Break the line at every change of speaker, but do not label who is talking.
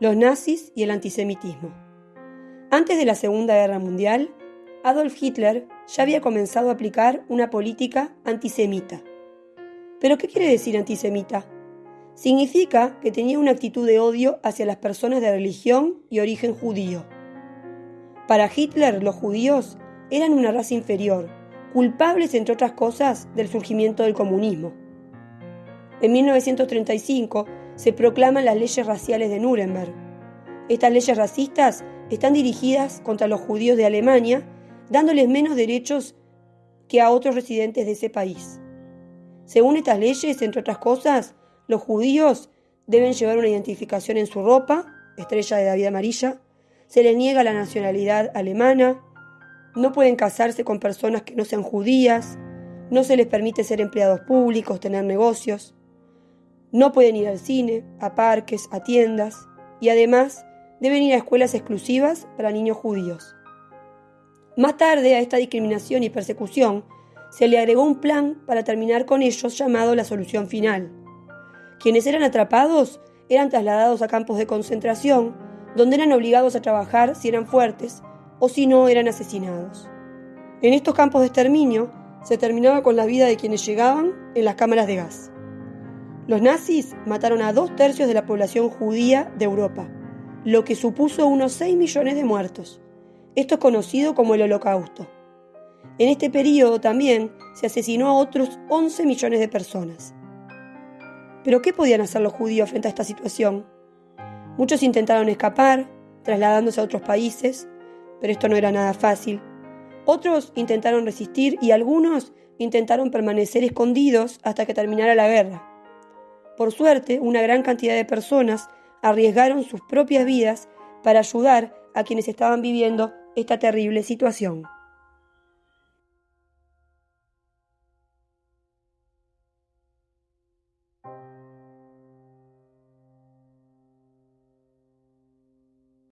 los nazis y el antisemitismo. Antes de la Segunda Guerra Mundial, Adolf Hitler ya había comenzado a aplicar una política antisemita. ¿Pero qué quiere decir antisemita? Significa que tenía una actitud de odio hacia las personas de religión y origen judío. Para Hitler los judíos eran una raza inferior, culpables entre otras cosas del surgimiento del comunismo. En 1935 se proclaman las leyes raciales de Nuremberg. Estas leyes racistas están dirigidas contra los judíos de Alemania, dándoles menos derechos que a otros residentes de ese país. Según estas leyes, entre otras cosas, los judíos deben llevar una identificación en su ropa, estrella de David amarilla, se les niega la nacionalidad alemana, no pueden casarse con personas que no sean judías, no se les permite ser empleados públicos, tener negocios, no pueden ir al cine, a parques, a tiendas y además deben ir a escuelas exclusivas para niños judíos. Más tarde a esta discriminación y persecución se le agregó un plan para terminar con ellos llamado la solución final. Quienes eran atrapados eran trasladados a campos de concentración, donde eran obligados a trabajar si eran fuertes o si no eran asesinados. En estos campos de exterminio se terminaba con la vida de quienes llegaban en las cámaras de gas. Los nazis mataron a dos tercios de la población judía de Europa, lo que supuso unos 6 millones de muertos. Esto es conocido como el Holocausto. En este periodo también se asesinó a otros 11 millones de personas. Pero ¿qué podían hacer los judíos frente a esta situación? Muchos intentaron escapar, trasladándose a otros países, pero esto no era nada fácil. Otros intentaron resistir y algunos intentaron permanecer escondidos hasta que terminara la guerra. Por suerte, una gran cantidad de personas arriesgaron sus propias vidas para ayudar a quienes estaban viviendo esta terrible situación.